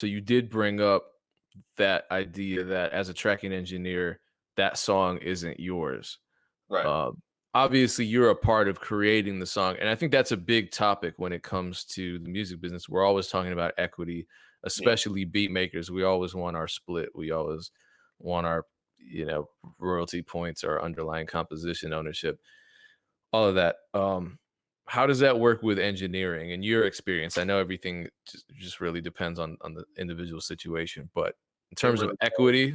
So you did bring up that idea that as a tracking engineer, that song isn't yours. Right. Uh, obviously, you're a part of creating the song, and I think that's a big topic when it comes to the music business. We're always talking about equity, Yeah. especially beat makers. We always want our split. We always want our, you know, royalty points, our underlying composition ownership, all of that. Um, how does that work with engineering in your experience? I know everything just, just really depends on on the individual situation, but in terms of equity,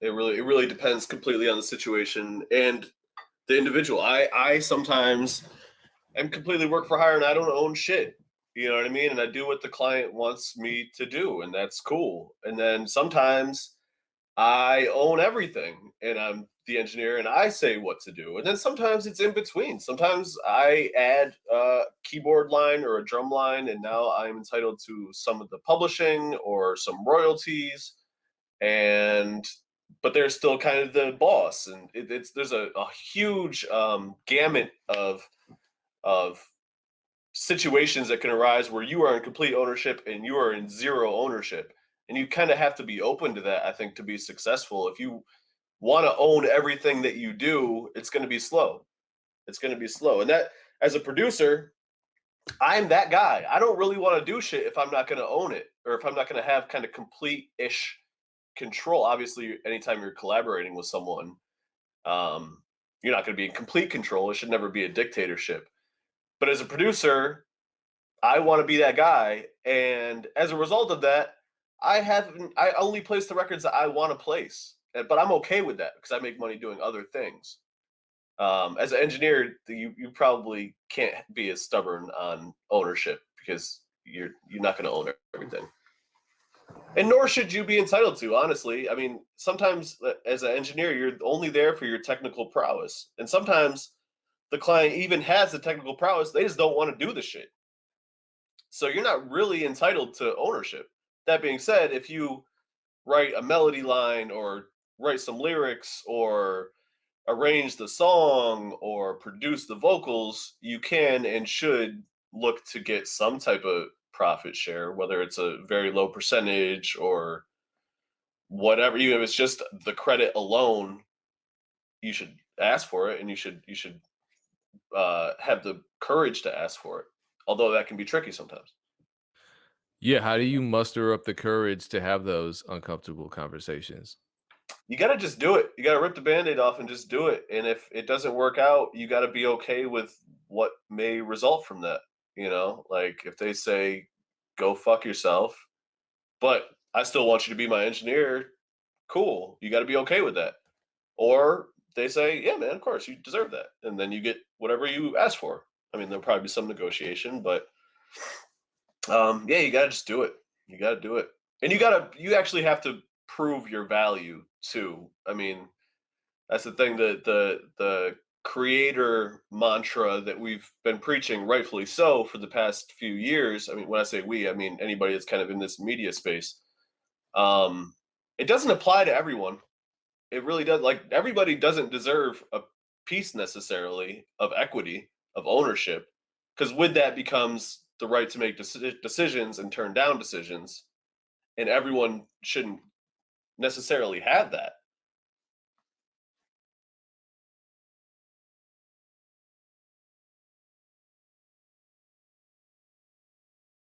it really it really depends completely on the situation and the individual. I I sometimes am completely work for hire and I don't own shit. You know what I mean? And I do what the client wants me to do, and that's cool. And then sometimes I own everything and I'm the engineer and I say what to do. And then sometimes it's in between. Sometimes I add a keyboard line or a drum line and now I'm entitled to some of the publishing or some royalties and but they're still kind of the boss and it, it's there's a, a huge um, gamut of of situations that can arise where you are in complete ownership and you are in zero ownership and you kind of have to be open to that i think to be successful if you want to own everything that you do it's going to be slow it's going to be slow and that as a producer i'm that guy i don't really want to do shit if i'm not going to own it or if i'm not going to have kind of complete ish control obviously anytime you're collaborating with someone um, you're not going to be in complete control it should never be a dictatorship but as a producer, I want to be that guy. And as a result of that, I haven't I only place the records that I want to place. But I'm okay with that because I make money doing other things. Um, as an engineer, you you probably can't be as stubborn on ownership because you're you're not going to own everything. And nor should you be entitled to, honestly. I mean, sometimes uh, as an engineer, you're only there for your technical prowess. And sometimes the client even has the technical prowess, they just don't want to do the shit. So you're not really entitled to ownership. That being said, if you write a melody line or write some lyrics or arrange the song or produce the vocals, you can and should look to get some type of profit share, whether it's a very low percentage or whatever. Even if it's just the credit alone, you should ask for it and you should you should uh, have the courage to ask for it. Although that can be tricky sometimes. yeah, how do you muster up the courage to have those uncomfortable conversations? You got to just do it. You got to rip the band-aid off and just do it. And if it doesn't work out, you got to be okay with what may result from that. You know, like if they say, go fuck yourself, but I still want you to be my engineer, cool. You got to be okay with that. Or they say, yeah, man, of course, you deserve that. And then you get whatever you ask for. I mean, there'll probably be some negotiation, but Um, yeah, you gotta just do it. You gotta do it. And you gotta you actually have to prove your value too. I mean, that's the thing that the the creator mantra that we've been preaching, rightfully so, for the past few years. I mean, when I say we, I mean anybody that's kind of in this media space. Um, it doesn't apply to everyone. It really does. Like everybody doesn't deserve a piece necessarily of equity, of ownership, because with that becomes the right to make deci- decisions and turn down decisions, and everyone shouldn't necessarily have that.